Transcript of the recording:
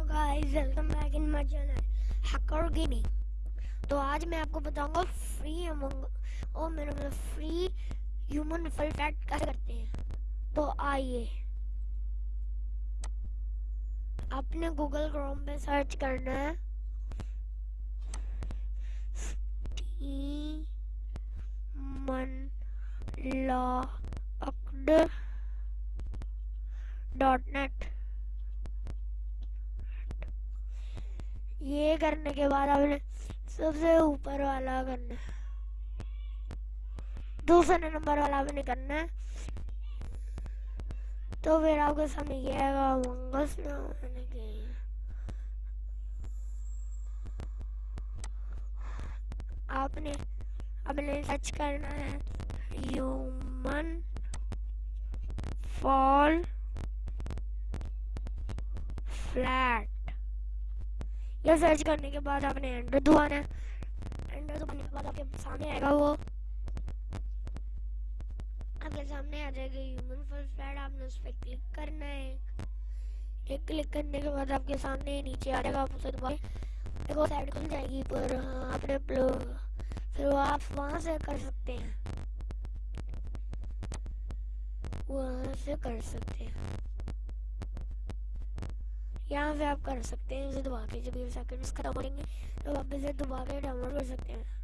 Hello guys welcome back in my channel hacker gaming तो आज मैं आपको बताऊँगा फ्री अमंग और मेरे मतलब फ्री ह्यूमन फल फैट कैसे करते हैं। तो आइए। आपने गूगल क्रोम पे सर्च करना है। मन लॉक्ड डॉट नेट ये करने के बाद आपने सबसे ऊपर वाला करना है। दूसरे नंबर वाला आपने करना है। तो फिर आपके सामने ये आएगा मंगस आपने अपने सर्च करना है। ह्यूमन फॉल फ्लैट यह सर्च करने के बाद आपने एंटर दबाना है एंटर दबाने के बाद आपके सामने आएगा वो। आपके सामने आ जाएगा ह्यूमन फ़र्स्ट फ्लैट आपने उस पर क्लिक करना है। एक क्लिक करने के बाद आपके सामने नीचे आ जाएगा आप उसे दबाए देखो साइड खुल जाएगी पर हाँ, आपने फिर वो आप वहाँ से कर सकते हैं। वहाँ से कर सकते हैं। यहाँ से आप कर सकते हैं, इसे दबा के जब ये सेकंड्स खत्म हो जाएँगे तो आप इसे दबा के डाउनलोड कर सकते हैं।